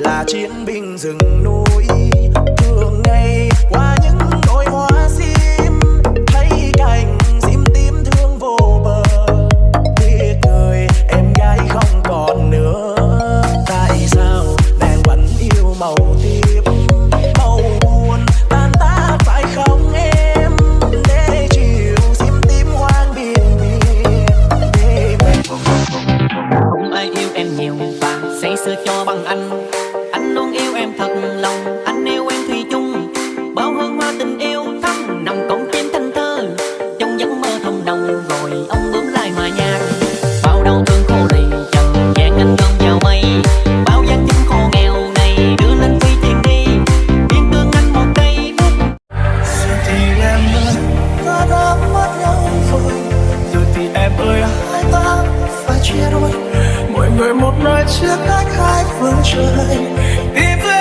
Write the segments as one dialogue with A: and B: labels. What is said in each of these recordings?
A: là chiến binh rừng núi. Thường ngày qua những đôi hoa sim thấy cảnh sim tím thương vô bờ. Tiếc người em gái không còn nữa. Tại sao nàng vẫn yêu màu tím? Màu buồn tan tác phải không em? Để chiều sim tím hoang biển biệt
B: không ai yêu em nhiều và say sưa cho bằng anh. về một
A: nơi trước cách hai phương trời. Đi
C: về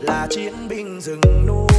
C: là
A: chiến binh rừng núi.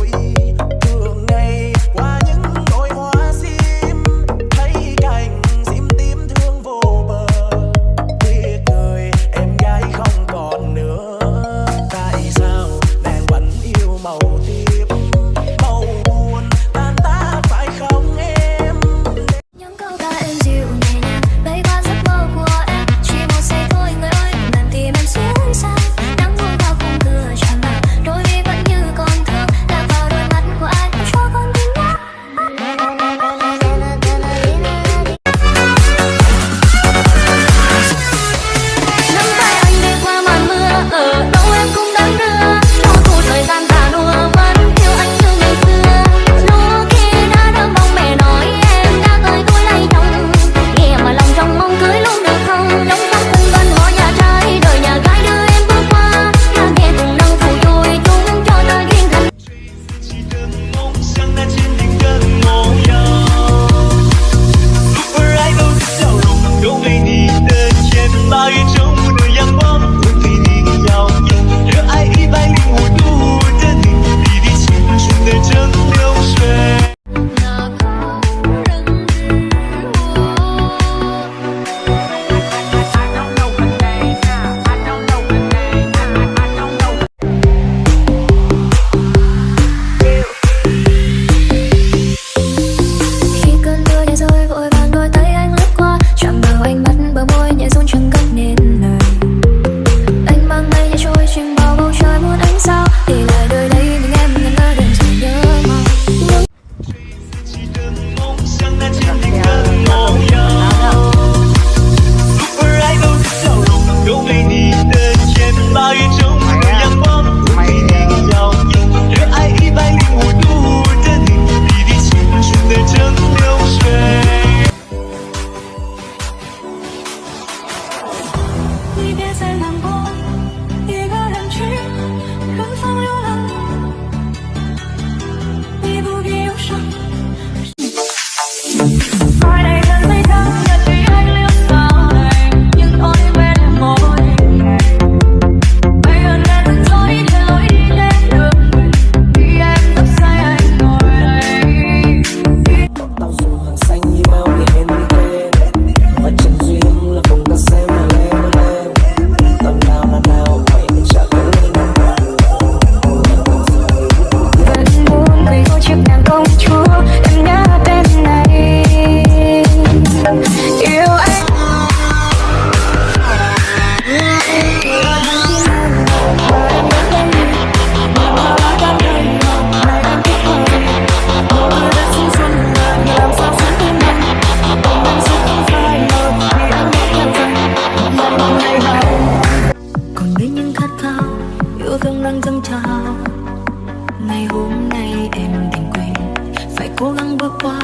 D: cố gắng bước qua,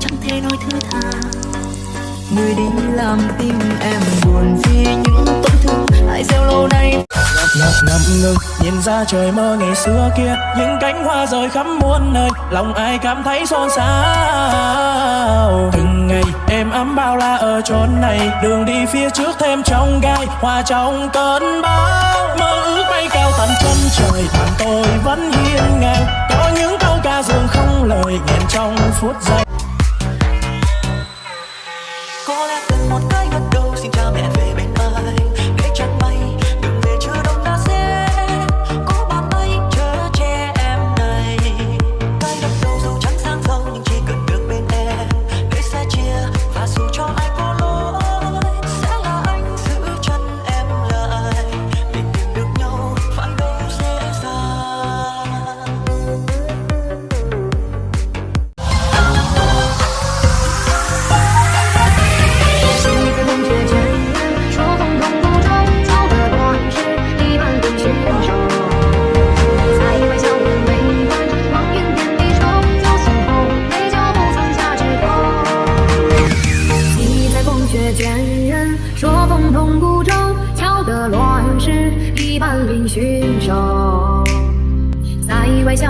D: chẳng thể nói thứ tha. Người đi làm tim em buồn vì những tổn thương. Ai gieo lâu nay.
A: Ngập ngập ngừng, nhìn ra trời mơ ngày xưa kia. Những cánh hoa rời khắp muôn nơi, lòng ai cảm thấy xôn xao? Từng ngày, em ấm bao la ở chốn này. Đường đi phía trước thêm trong gai, hoa trong cơn bão. Mơ ước bay cao tận chân trời, bạn tôi vẫn hiên ngang. Có những dương không lời nghẹn trong phút giây.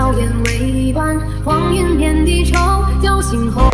D: 笑颜未半，黄云遍地愁。酒醒后。